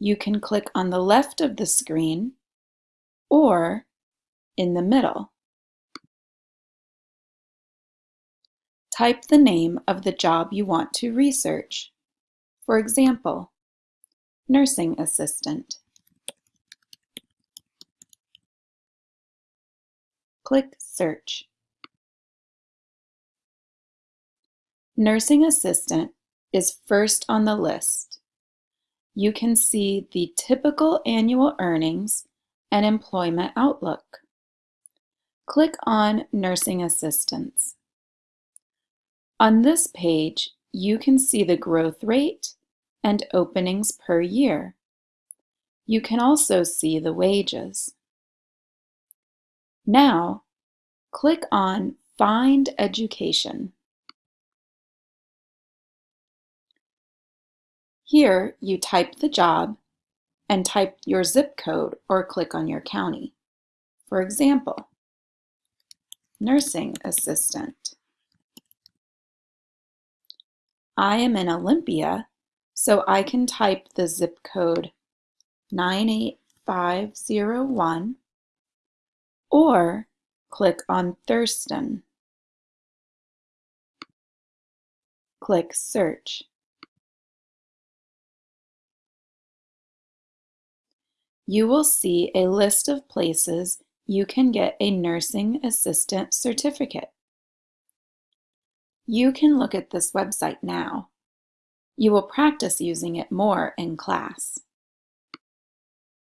You can click on the left of the screen or in the middle. Type the name of the job you want to research. For example, nursing assistant. Click Search. Nursing assistant is first on the list. You can see the typical annual earnings and employment outlook. Click on Nursing Assistants. On this page, you can see the growth rate and openings per year. You can also see the wages. Now, click on Find Education. Here, you type the job and type your zip code or click on your county. For example, nursing assistant. I am in Olympia, so I can type the zip code 98501 or click on Thurston. Click Search. You will see a list of places you can get a nursing assistant certificate. You can look at this website now. You will practice using it more in class.